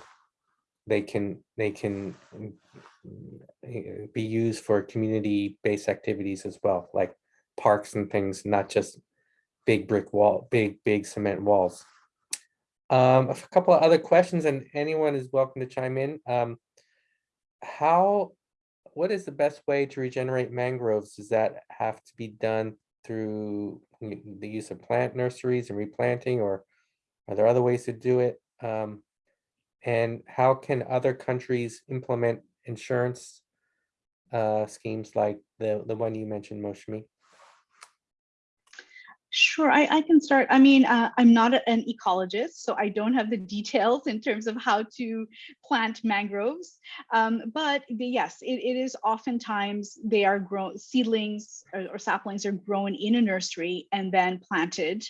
they can they can be used for community-based activities as well, like parks and things, not just big brick wall, big, big cement walls. Um, a couple of other questions and anyone is welcome to chime in. Um, how what is the best way to regenerate mangroves? Does that have to be done through the use of plant nurseries and replanting, or are there other ways to do it? Um, and how can other countries implement insurance uh, schemes like the, the one you mentioned, Moushami? Sure, I, I can start. I mean, uh, I'm not an ecologist, so I don't have the details in terms of how to plant mangroves. Um, but the- yes, it, it is oftentimes they are grown, seedlings or, or saplings are grown in a nursery and then planted.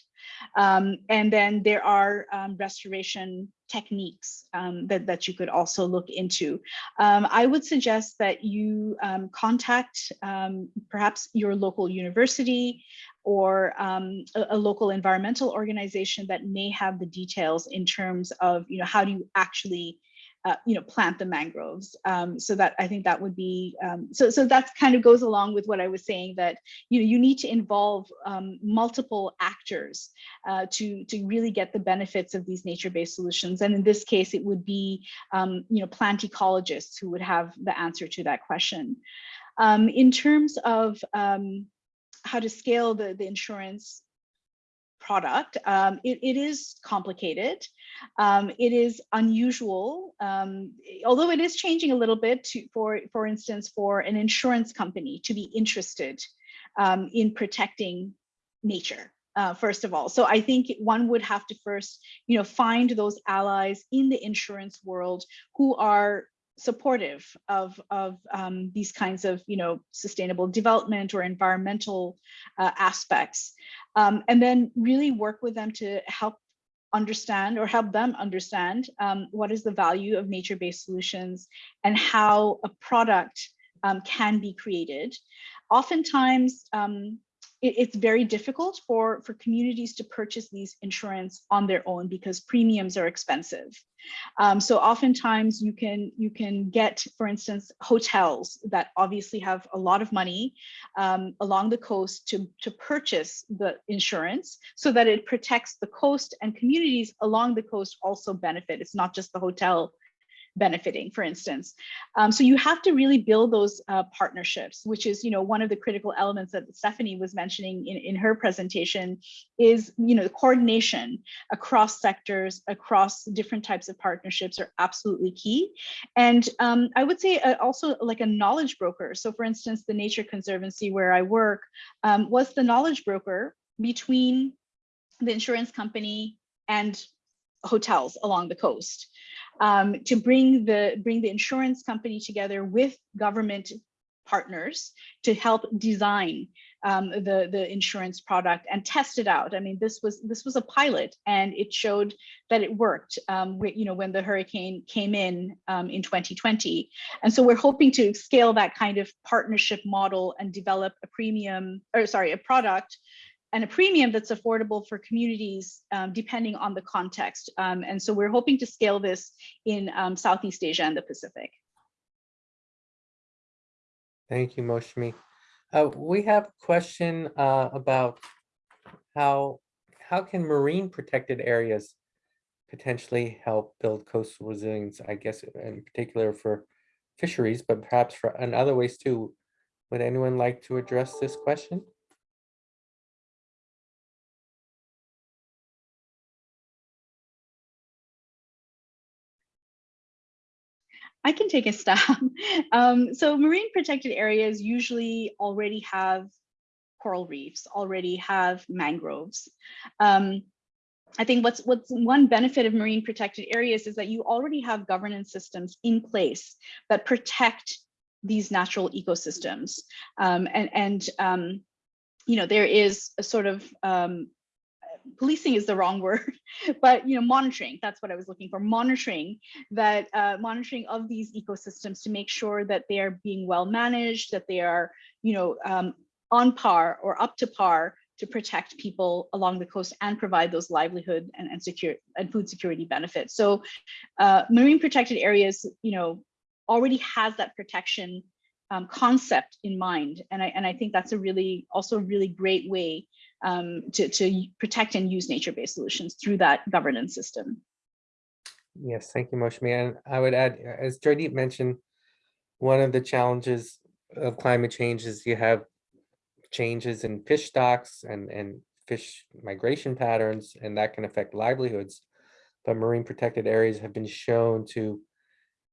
Um, and then there are um, restoration techniques um, that, that you could also look into. Um, I would suggest that you um, contact um, perhaps your local university or um, a, a local environmental organization that may have the details in terms of, you know, how do you actually, uh, you know, plant the mangroves. Um, so that I think that would be, um, so so that kind of goes along with what I was saying that, you know, you need to involve um, multiple actors uh, to to really get the benefits of these nature-based solutions. And in this case, it would be, um, you know, plant ecologists who would have the answer to that question. Um, in terms of how to scale the, the insurance product, um, it, it is complicated. Um, it is unusual, um, although it is changing a little bit to, for, for instance, for an insurance company to be interested um, in protecting nature. Uh, first of all, so I think one would have to first, you know, find those allies in the insurance world who are supportive of of um, these kinds of you know sustainable development or environmental uh, aspects. Um, and then really work with them to help understand or help them understand um, what is the value of nature-based solutions and how a product um, can be created. Oftentimes um, it, it's very difficult for for communities to purchase these insurance on their own because premiums are expensive um, so oftentimes you can you can get, for instance, hotels that obviously have a lot of money um, along the coast to, to purchase the insurance so that it protects the coast and communities along the coast also benefit. It's not just the hotel benefiting, for instance. Um, so you have to really build those uh, partnerships, which is, you know, one of the critical elements that Stephanie was mentioning in, in her presentation is, you know, the coordination across sectors, across different types of partnerships are absolutely key. And um, I would say uh, also like a knowledge broker. So for instance, the Nature Conservancy where I work um, was the knowledge broker between the insurance company and hotels along the coast um, to bring the bring the insurance company together with government partners to help design um, the the insurance product and test it out. I mean, this was this was a pilot, and it showed that it worked. Um, you know, when the hurricane came in um, in 2020, and so we're hoping to scale that kind of partnership model and develop a premium, or sorry, a product and a premium that's affordable for communities um, depending on the context. Um, and so we're hoping to scale this in um, Southeast Asia and the Pacific. Thank you, Moushami. Uh, we have a question uh, about how how can marine protected areas potentially help build coastal resilience, I guess in particular for fisheries, but perhaps for in other ways too. Would anyone like to address this question? I can take a stab. Um, so marine protected areas usually already have coral reefs, already have mangroves. Um, I think what's what's one benefit of marine protected areas is that you already have governance systems in place that protect these natural ecosystems. Um, and and um, you know, there is a sort of um, policing is the wrong word, but you know, monitoring, that's what I was looking for, monitoring that uh, monitoring of these ecosystems to make sure that they are being well managed, that they are, you know, um, on par or up to par to protect people along the coast and provide those livelihood and, and secure and food security benefits. So uh, marine protected areas, you know, already has that protection um, concept in mind. And I, and I think that's a really, also a really great way um, to, to protect and use nature-based solutions through that governance system. Yes, thank you, Moushami. And I would add, as Joydeep mentioned, one of the challenges of climate change is you have changes in fish stocks and, and fish migration patterns, and that can affect livelihoods. But marine protected areas have been shown to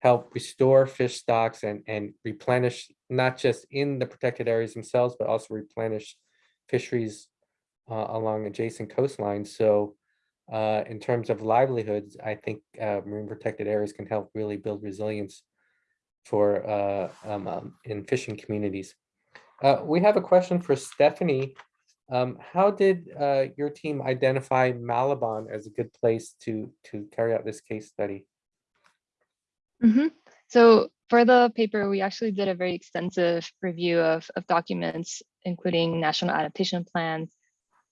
help restore fish stocks and, and replenish, not just in the protected areas themselves, but also replenish fisheries uh, along adjacent coastlines. So uh, in terms of livelihoods, I think uh, marine protected areas can help really build resilience for uh, um, um, in fishing communities. Uh, we have a question for Stephanie. Um, how did uh, your team identify Malabon as a good place to to carry out this case study? hmm So for the paper, we actually did a very extensive review of, of documents, including national adaptation plans,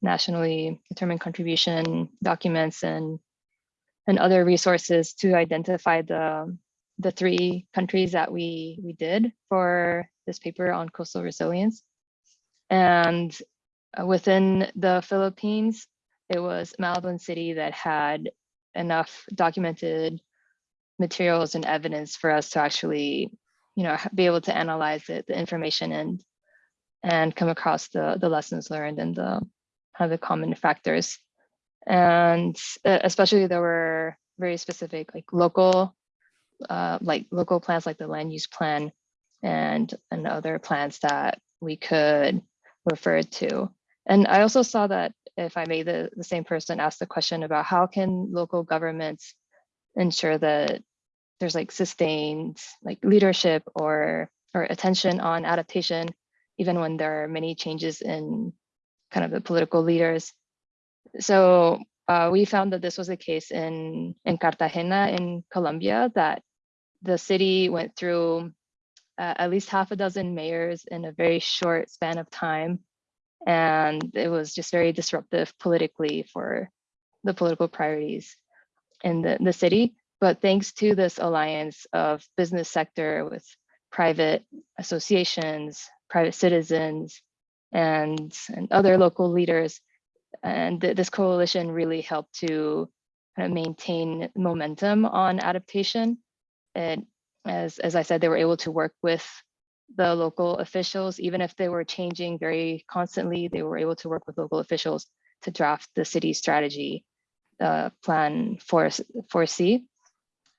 nationally determined contribution documents, and and other resources to identify the the three countries that we we did for this paper on coastal resilience. And within the Philippines, it was Malabon City that had enough documented materials and evidence for us to actually, you know, be able to analyze it, the information and and come across the the lessons learned and the of the common factors. And uh, especially there were very specific like local uh, like local plans like the land use plan and and other plans that we could refer to. And I also saw that if I may, the, the same person asked the question about how can local governments ensure that there's like sustained like leadership or or attention on adaptation, even when there are many changes in kind of the political leaders. So uh, we found that this was the case in in Cartagena in Colombia, that the city went through uh, at least half a dozen mayors in a very short span of time. And it was just very disruptive politically for the political priorities in the, the city. But thanks to this alliance of business sector with private associations, private citizens, and, and other local leaders, and th- this coalition really helped to kind of maintain momentum on adaptation. And as, as I said, they were able to work with the local officials, even if they were changing very constantly, they were able to work with local officials to draft the city strategy uh, plan for, for C.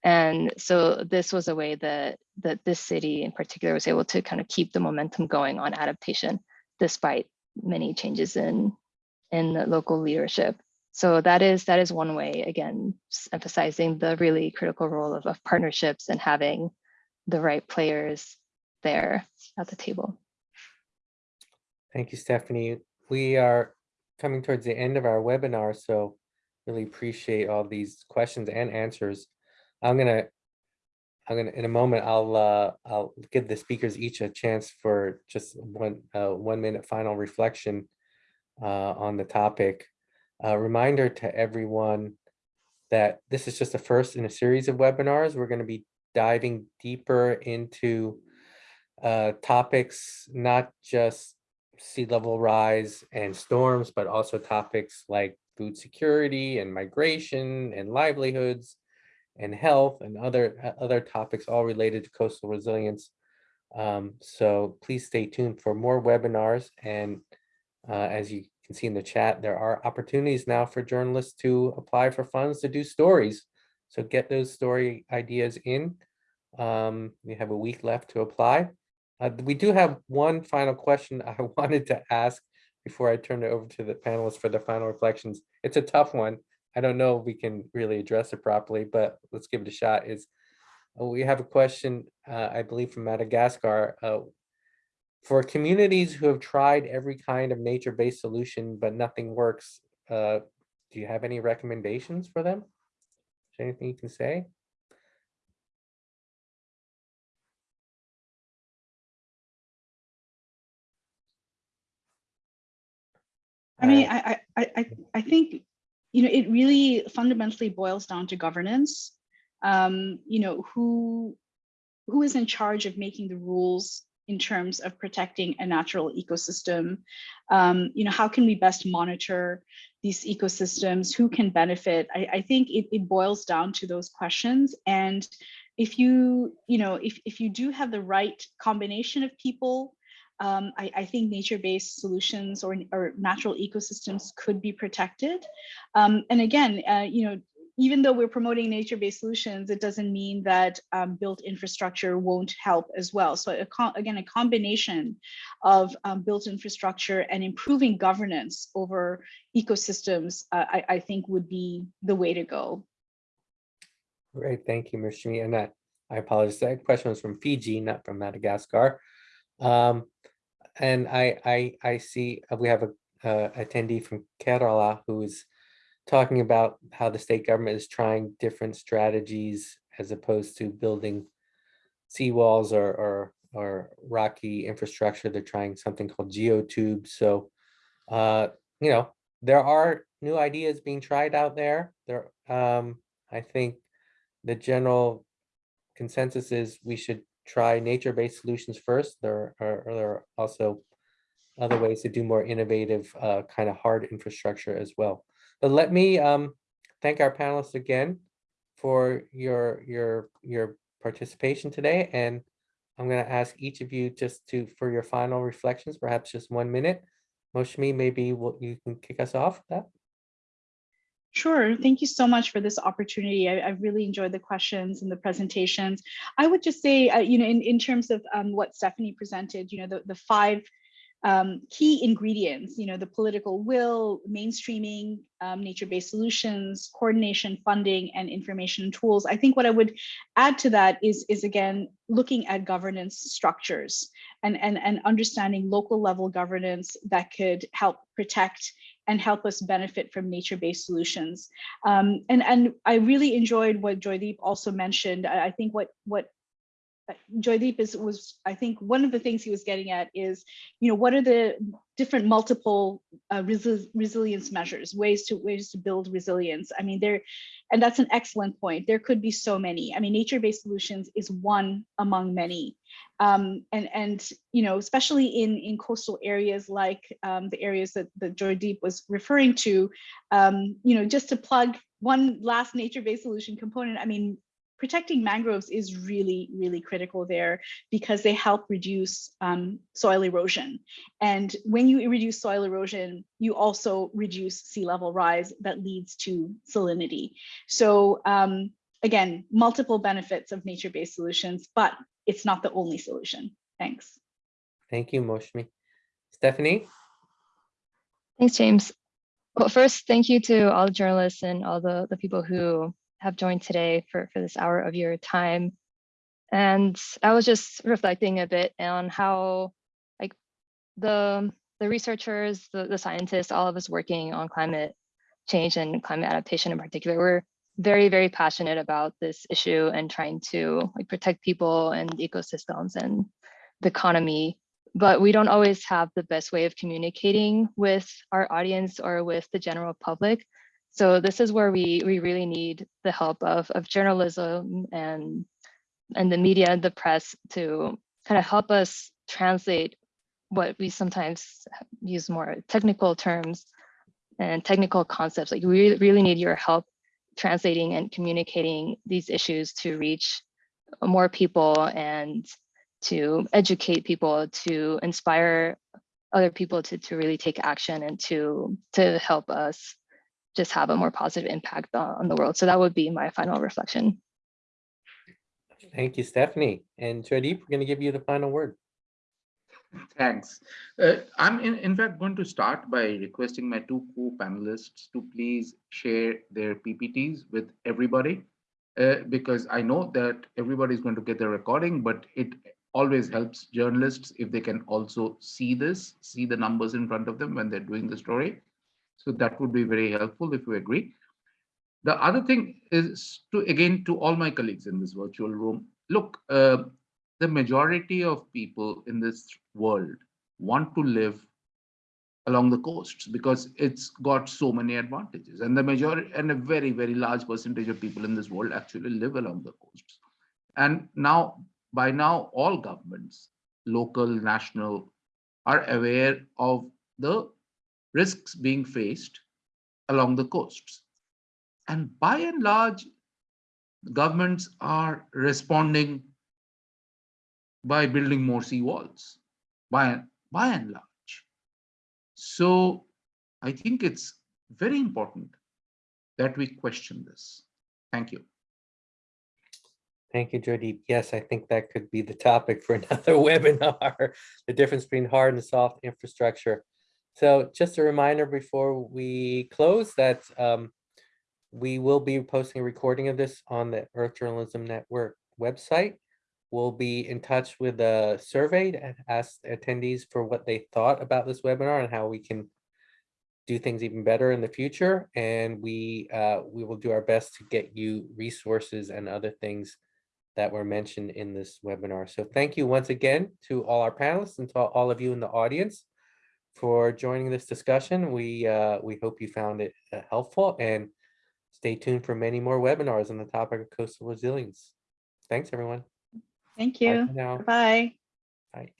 And so this was a way that, that this city in particular was able to kind of keep the momentum going on adaptation, despite many changes in, in the local leadership. So that is that is one way, again, emphasizing the really critical role of, of partnerships and having the right players there at the table. Thank you, Stephanie. We are coming towards the end of our webinar, so really appreciate all these questions and answers. I'm gonna, I'm gonna, in a moment, I'll, uh, I'll give the speakers each a chance for just one, uh, one minute final reflection uh, on the topic. A reminder to everyone that this is just the first in a series of webinars. We're gonna be diving deeper into uh, topics, not just sea level rise and storms, but also topics like food security and migration and livelihoods and health and other uh, other topics all related to coastal resilience. Um, so please stay tuned for more webinars. And uh, as you can see in the chat, there are opportunities now for journalists to apply for funds to do stories. So get those story ideas in. Um, we have a week left to apply. Uh, we do have one final question I wanted to ask before I turn it over to the panelists for the final reflections. It's a tough one. I don't know if we can really address it properly, but let's give it a shot. Is uh, we have a question, uh, I believe from Madagascar. Uh, for communities who have tried every kind of nature-based solution, but nothing works, uh, do you have any recommendations for them? Is there anything you can say? I mean, Uh, I, I, I, I- I think, you know, it really fundamentally boils down to governance. Um, you know, who, who is in charge of making the rules in terms of protecting a natural ecosystem? Um, you know, how can we best monitor these ecosystems? Who can benefit? I, I think it, it boils down to those questions. And if you, you know, if, if you do have the right combination of people, um, I, I think nature-based solutions or, or natural ecosystems could be protected. Um, and again, uh, you know, even though we're promoting nature-based solutions, it doesn't mean that um, built infrastructure won't help as well. So a again, a combination of um, built infrastructure and improving governance over ecosystems, uh, I, I think would be the way to go. Great, thank you, Mr. And that, I apologize, that question was from Fiji, not from Madagascar. Um, and I, I, I see, uh, we have a, uh attendee from Kerala who is talking about how the state government is trying different strategies as opposed to building seawalls or, or, or rocky infrastructure. They're trying something called geotubes. So, uh, you know, there are new ideas being tried out there. There, um, I think the general consensus is we should try nature-based solutions first. There are, there are also other ways to do more innovative uh, kind of hard infrastructure as well. But let me um, thank our panelists again for your your your participation today. And I'm going to ask each of you just to for your final reflections, perhaps just one minute. Moushami, maybe what you can kick us off that. Sure. Thank you so much for this opportunity. I, I, really enjoyed the questions and the presentations. I would just say, uh, you know, in, in terms of um, what Stephanie presented, you know, the, the five um, key ingredients, you know, the political will, mainstreaming, um, nature-based solutions, coordination, funding, and information tools. I think what I would add to that is, is again, looking at governance structures and, and, and understanding local level governance that could help protect and help us benefit from nature-based solutions. Um, and, and I really enjoyed what Joydeep also mentioned. I, I think what, what Joydeep is was I think one of the things he was getting at is you know what are the different multiple uh, resi resilience measures ways to ways to build resilience? I mean there and that's an excellent point. There could be so many. I mean nature-based solutions is one among many. Um, and and you know especially in in coastal areas like um, the areas that that Joydeep was referring to um, you know just to plug one last nature-based solution component I mean protecting mangroves is really, really critical there because they help reduce um, soil erosion. And when you reduce soil erosion, you also reduce sea level rise that leads to salinity. So um, again, multiple benefits of nature-based solutions, but it's not the only solution. Thanks. Thank you, Moushami. Stephanie? Thanks, James. Well, first, thank you to all the journalists and all the, the people who have joined today for, for this hour of your time. And I was just reflecting a bit on how like the the researchers, the, the scientists, all of us working on climate change and climate adaptation in particular, we're very, very passionate about this issue and trying to like protect people and ecosystems and the economy. But we don't always have the best way of communicating with our audience or with the general public. So this is where we we really need the help of, of journalism and and the media and the press to kind of help us translate what we sometimes use more technical terms and technical concepts. Like we really need your help translating and communicating these issues to reach more people and to educate people, to inspire other people to, to really take action and to, to help us just have a more positive impact on, on the world. So that would be my final reflection. Thank you, Stephanie. And Joydeep, we're going to give you the final word. Thanks. Uh, I'm in, in fact going to start by requesting my two co-panelists to please share their PPTs with everybody, uh, because I know that everybody is going to get the recording, but it always helps journalists if they can also see this, see the numbers in front of them when they're doing the story. So that would be very helpful if you agree. The other thing is to, again, to all my colleagues in this virtual room, look, uh, the majority of people in this world want to live along the coasts because it's got so many advantages. And the majority and a very very large percentage of people in this world actually live along the coasts. And now by now all governments local national are aware of the risks being faced along the coasts. And by and large, governments are responding by building more seawalls, by, by and large. So I think it's very important that we question this. Thank you. Thank you, Jody. Yes, I think that could be the topic for another webinar, the difference between hard and soft infrastructure. So just a reminder before we close that um, we will be posting a recording of this on the Earth Journalism Network website. We'll be in touch with the survey and ask attendees for what they thought about this webinar and how we can do things even better in the future. And we uh, we will do our best to get you resources and other things that were mentioned in this webinar. So thank you once again to all our panelists and to all of you in the audience for joining this discussion. We uh, we hope you found it uh, helpful and stay tuned for many more webinars on the topic of coastal resilience. Thanks, everyone. Thank you. now. Bye. Bye.